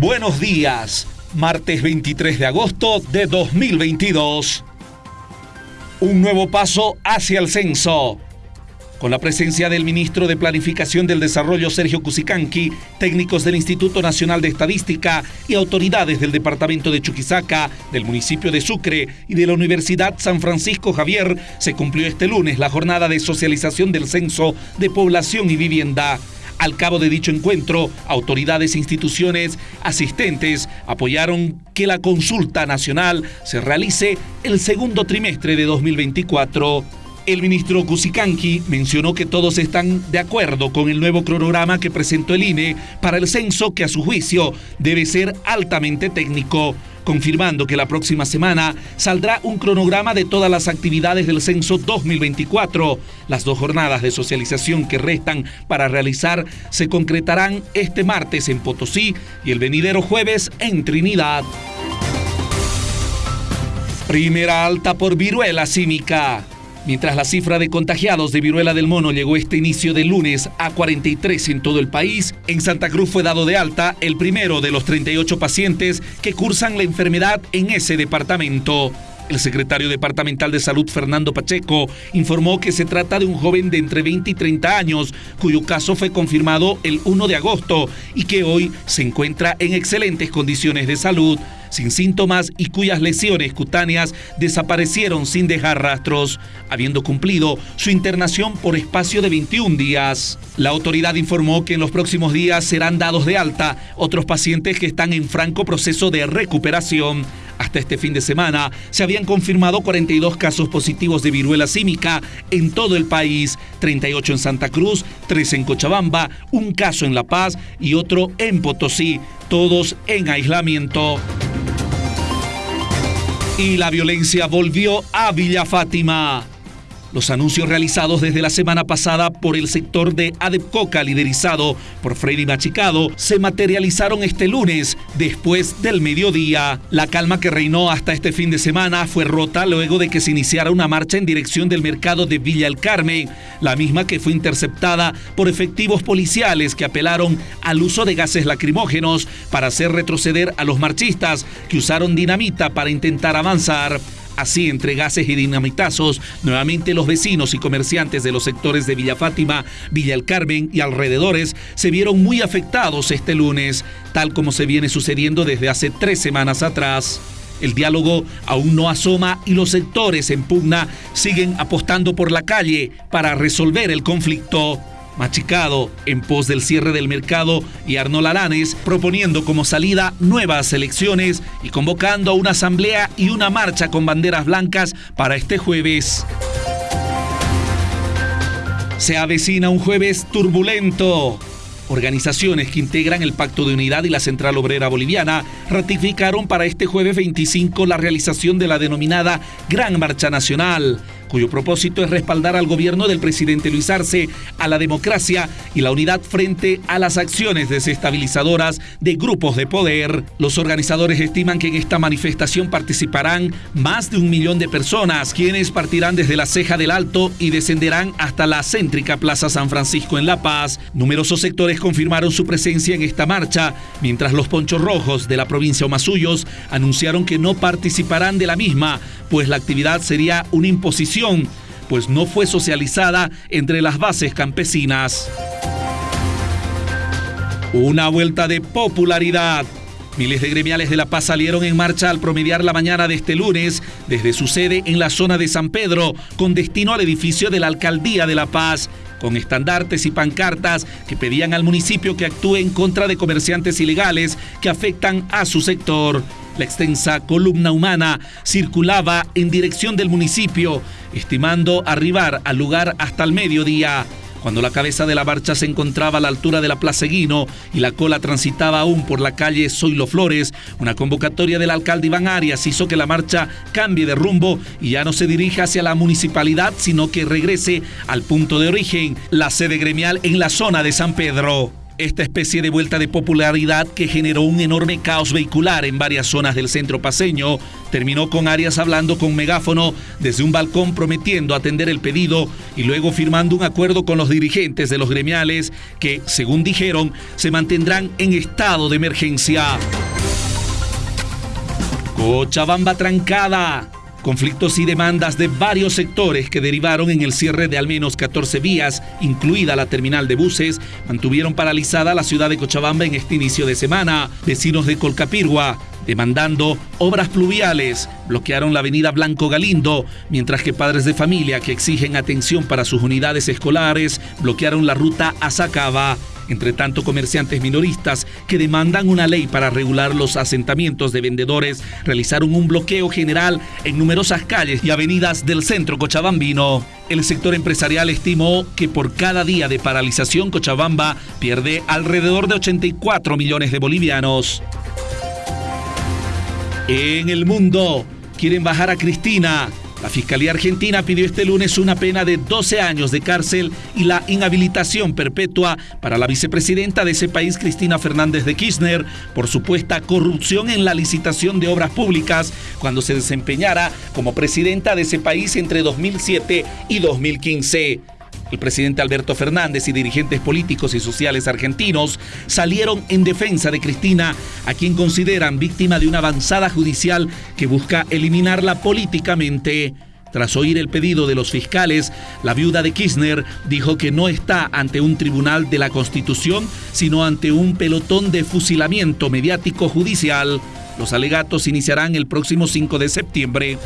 Buenos días, martes 23 de agosto de 2022. Un nuevo paso hacia el censo. Con la presencia del ministro de Planificación del Desarrollo Sergio Cusicanqui, técnicos del Instituto Nacional de Estadística y autoridades del departamento de Chuquisaca, del municipio de Sucre y de la Universidad San Francisco Javier, se cumplió este lunes la jornada de socialización del censo de población y vivienda. Al cabo de dicho encuentro, autoridades e instituciones asistentes apoyaron que la consulta nacional se realice el segundo trimestre de 2024. El ministro Cusicanqui mencionó que todos están de acuerdo con el nuevo cronograma que presentó el INE para el censo que a su juicio debe ser altamente técnico confirmando que la próxima semana saldrá un cronograma de todas las actividades del censo 2024. Las dos jornadas de socialización que restan para realizar se concretarán este martes en Potosí y el venidero jueves en Trinidad. Primera alta por viruela símica. Mientras la cifra de contagiados de viruela del mono llegó este inicio de lunes a 43 en todo el país, en Santa Cruz fue dado de alta el primero de los 38 pacientes que cursan la enfermedad en ese departamento. El secretario departamental de salud, Fernando Pacheco, informó que se trata de un joven de entre 20 y 30 años, cuyo caso fue confirmado el 1 de agosto y que hoy se encuentra en excelentes condiciones de salud sin síntomas y cuyas lesiones cutáneas desaparecieron sin dejar rastros, habiendo cumplido su internación por espacio de 21 días. La autoridad informó que en los próximos días serán dados de alta otros pacientes que están en franco proceso de recuperación. Hasta este fin de semana se habían confirmado 42 casos positivos de viruela símica en todo el país, 38 en Santa Cruz, 3 en Cochabamba, un caso en La Paz y otro en Potosí, todos en aislamiento. Y la violencia volvió a Villa Fátima. Los anuncios realizados desde la semana pasada por el sector de Adepcoca, liderizado por Freddy Machicado, se materializaron este lunes, después del mediodía. La calma que reinó hasta este fin de semana fue rota luego de que se iniciara una marcha en dirección del mercado de Villa El Carmen, la misma que fue interceptada por efectivos policiales que apelaron al uso de gases lacrimógenos para hacer retroceder a los marchistas que usaron dinamita para intentar avanzar. Así, entre gases y dinamitazos, nuevamente los vecinos y comerciantes de los sectores de Villa Fátima, Villa El Carmen y alrededores se vieron muy afectados este lunes, tal como se viene sucediendo desde hace tres semanas atrás. El diálogo aún no asoma y los sectores en pugna siguen apostando por la calle para resolver el conflicto. Machicado en pos del cierre del mercado y Arnold Alanes proponiendo como salida nuevas elecciones y convocando a una asamblea y una marcha con banderas blancas para este jueves. Se avecina un jueves turbulento. Organizaciones que integran el Pacto de Unidad y la Central Obrera Boliviana ratificaron para este jueves 25 la realización de la denominada Gran Marcha Nacional cuyo propósito es respaldar al gobierno del presidente Luis Arce, a la democracia y la unidad frente a las acciones desestabilizadoras de grupos de poder. Los organizadores estiman que en esta manifestación participarán más de un millón de personas, quienes partirán desde la ceja del Alto y descenderán hasta la céntrica Plaza San Francisco en La Paz. Numerosos sectores confirmaron su presencia en esta marcha, mientras los ponchos rojos de la provincia Omasuyos anunciaron que no participarán de la misma, pues la actividad sería una imposición, pues no fue socializada entre las bases campesinas. Una vuelta de popularidad. Miles de gremiales de La Paz salieron en marcha al promediar la mañana de este lunes desde su sede en la zona de San Pedro, con destino al edificio de la Alcaldía de La Paz, con estandartes y pancartas que pedían al municipio que actúe en contra de comerciantes ilegales que afectan a su sector. La extensa columna humana circulaba en dirección del municipio, estimando arribar al lugar hasta el mediodía. Cuando la cabeza de la marcha se encontraba a la altura de la Plaza Guino y la cola transitaba aún por la calle Zoilo Flores, una convocatoria del alcalde Iván Arias hizo que la marcha cambie de rumbo y ya no se dirija hacia la municipalidad, sino que regrese al punto de origen, la sede gremial en la zona de San Pedro. Esta especie de vuelta de popularidad que generó un enorme caos vehicular en varias zonas del centro paseño terminó con Arias hablando con megáfono desde un balcón prometiendo atender el pedido y luego firmando un acuerdo con los dirigentes de los gremiales que, según dijeron, se mantendrán en estado de emergencia. Cochabamba trancada. Conflictos y demandas de varios sectores que derivaron en el cierre de al menos 14 vías, incluida la terminal de buses, mantuvieron paralizada la ciudad de Cochabamba en este inicio de semana. Vecinos de Colcapirgua, demandando obras pluviales, bloquearon la avenida Blanco Galindo, mientras que padres de familia que exigen atención para sus unidades escolares bloquearon la ruta a. Entre tanto, comerciantes minoristas que demandan una ley para regular los asentamientos de vendedores realizaron un bloqueo general en numerosas calles y avenidas del centro cochabambino. El sector empresarial estimó que por cada día de paralización Cochabamba pierde alrededor de 84 millones de bolivianos. En el mundo, quieren bajar a Cristina la Fiscalía Argentina pidió este lunes una pena de 12 años de cárcel y la inhabilitación perpetua para la vicepresidenta de ese país, Cristina Fernández de Kirchner, por supuesta corrupción en la licitación de obras públicas cuando se desempeñara como presidenta de ese país entre 2007 y 2015. El presidente Alberto Fernández y dirigentes políticos y sociales argentinos salieron en defensa de Cristina, a quien consideran víctima de una avanzada judicial que busca eliminarla políticamente. Tras oír el pedido de los fiscales, la viuda de Kirchner dijo que no está ante un tribunal de la Constitución, sino ante un pelotón de fusilamiento mediático judicial. Los alegatos iniciarán el próximo 5 de septiembre.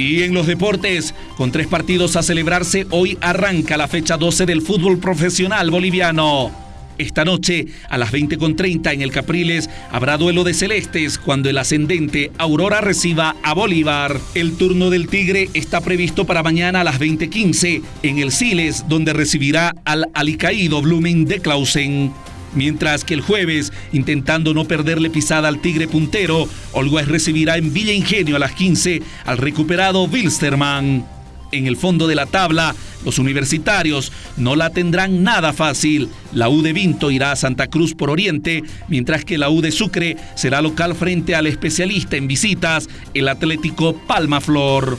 Y en los deportes, con tres partidos a celebrarse, hoy arranca la fecha 12 del fútbol profesional boliviano. Esta noche, a las 20.30 en el Capriles, habrá duelo de celestes cuando el ascendente Aurora reciba a Bolívar. El turno del Tigre está previsto para mañana a las 20.15 en el Siles, donde recibirá al alicaído Blumen de Clausen. Mientras que el jueves, intentando no perderle pisada al Tigre puntero, Olgues recibirá en Villa Ingenio a las 15 al recuperado Wilstermann. En el fondo de la tabla, los universitarios no la tendrán nada fácil. La U de Vinto irá a Santa Cruz por Oriente, mientras que la U de Sucre será local frente al especialista en visitas, el Atlético Palma Flor.